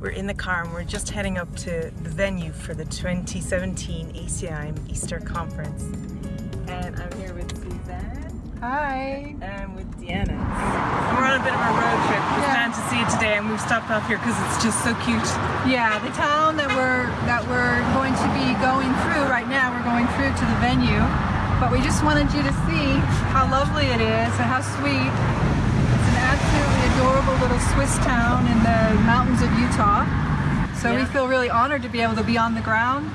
We're in the car and we're just heading up to the venue for the 2017 ACIM Easter Conference. And I'm here with Suzanne. Hi. And with Deanna. we're on a bit of a road trip. We're Yeah. to see it today and we've stopped off here because it's just so cute. Yeah, the town that we're that we're going to be going through right now, we're going through to the venue. But we just wanted you to see how lovely it is and how sweet. Little Swiss town in the mountains of Utah. So we feel really honored to be able to be on the ground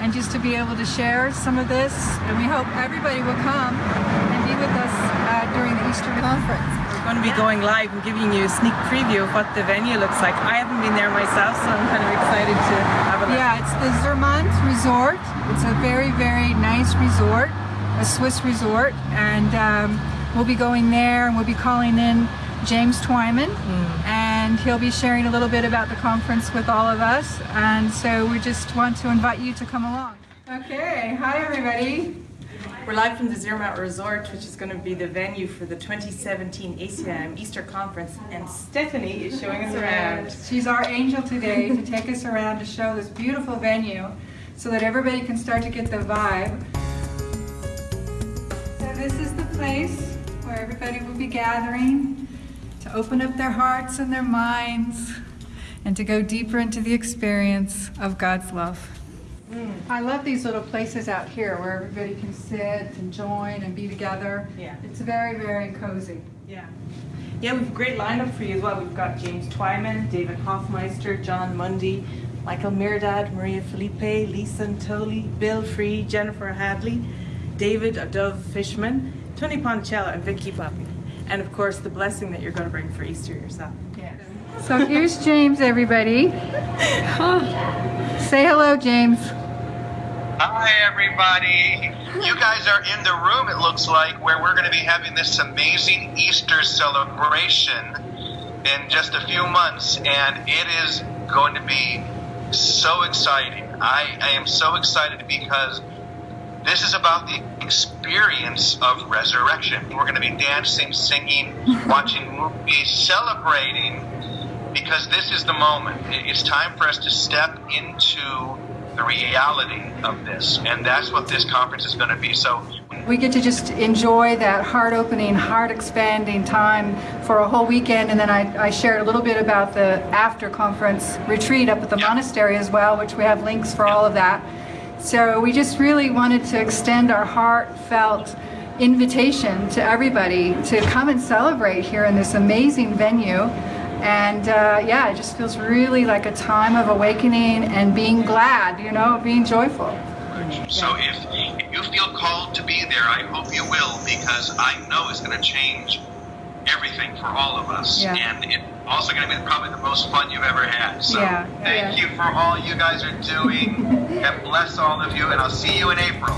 and just to be able to share some of this. And we hope everybody will come and be with us uh, during the Easter conference. We're going to be going live and giving you a sneak preview of what the venue looks like. I haven't been there myself, so I'm kind of excited to have a look. Yeah, it's the Zermatt Resort. It's a very, very nice resort, a Swiss resort, and um, we'll be going there and we'll be calling in James Twyman, hmm. and he'll be sharing a little bit about the conference with all of us. And so we just want to invite you to come along. Okay, hi everybody. We're live from the Zermatt Resort, which is going to be the venue for the 2017 ACIM Easter Conference, and Stephanie is showing us around. She's our angel today to take us around to show this beautiful venue so that everybody can start to get the vibe. So this is the place where everybody will be gathering to open up their hearts and their minds and to go deeper into the experience of God's love. I love these little places out here where everybody can sit and join and be together. Yeah. It's very, very cozy. Yeah. Yeah, we've a great lineup for you as well. We've got James Twyman, David Hoffmeister, Jon Mundy, Michael Mirdad, Maria Felipe, Lisa Natoli, Bill Free, Jennifer Hadley, David of Dove Fishman, Tony Ponticello, and Vicky Papi. And of course, the blessing that you're going to bring for Easter yourself. Yes. So here's James, everybody. Oh, say hello, James. Hi, everybody. You guys are in the room, it looks like, where we're going to be having this amazing Easter celebration in just a few months, and it is going to be so exciting. I, I am so excited because this is about the experience of resurrection. We're going to be dancing, singing, watching movies, celebrating because this is the moment. It's time for us to step into the reality of this, and that's what this conference is going to be. So, We get to just enjoy that heart opening, heart expanding time for a whole weekend. And then I, I shared a little bit about the after conference retreat up at the monastery as well, which we have links for all of that. So we just really wanted to extend our heartfelt invitation to everybody to come and celebrate here in this amazing venue. And uh, yeah, it just feels really like a time of awakening and being glad, you know, being joyful. so if, if you feel called to be there, I hope you will, because I know it's going to change everything for all of us, Yeah. and it's also going to be probably the most fun you've ever had. So, Yeah, thank yeah. you for all you guys are doing, and bless all of you, and I'll see you in April.